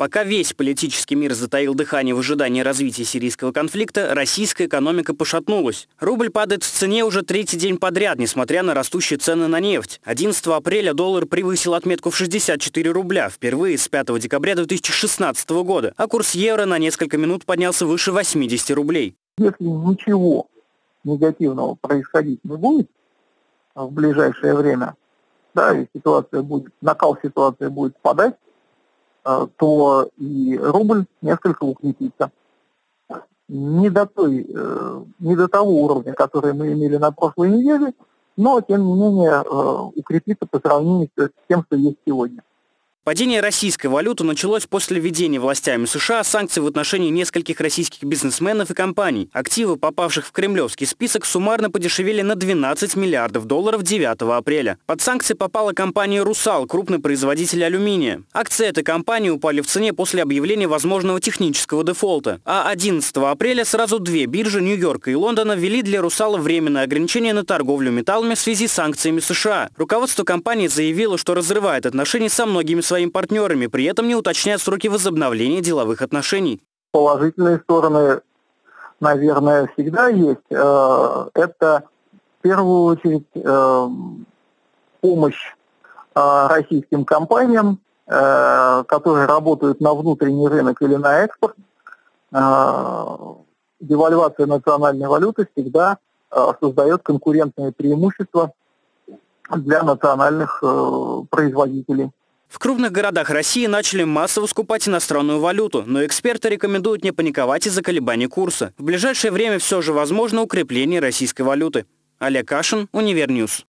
Пока весь политический мир затаил дыхание в ожидании развития сирийского конфликта, российская экономика пошатнулась. Рубль падает в цене уже третий день подряд, несмотря на растущие цены на нефть. 11 апреля доллар превысил отметку в 64 рубля, впервые с 5 декабря 2016 года, а курс евро на несколько минут поднялся выше 80 рублей. Если ничего негативного происходить не будет в ближайшее время, да, и ситуация будет, накал ситуации будет падать, то и рубль несколько укрепится. Не до, той, э, не до того уровня, который мы имели на прошлой неделе, но, тем не менее, э, укрепиться по сравнению с тем, что есть сегодня. Падение российской валюты началось после введения властями США санкций в отношении нескольких российских бизнесменов и компаний. Активы, попавших в кремлевский список, суммарно подешевели на 12 миллиардов долларов 9 апреля. Под санкции попала компания «Русал», крупный производитель алюминия. Акции этой компании упали в цене после объявления возможного технического дефолта. А 11 апреля сразу две биржи Нью-Йорка и Лондона ввели для «Русала» временное ограничение на торговлю металлами в связи с санкциями США. Руководство компании заявило, что разрывает отношения со многими своими партнерами, при этом не уточняют сроки возобновления деловых отношений. Положительные стороны, наверное, всегда есть. Э, это в первую очередь э, помощь э, российским компаниям, которые работают на внутренний рынок или на экспорт. Девальвация национальной валюты всегда создает конкурентные преимущества для национальных производителей. В крупных городах России начали массово скупать иностранную валюту, но эксперты рекомендуют не паниковать из-за колебаний курса. В ближайшее время все же возможно укрепление российской валюты. Олег Кашин, Универньюз.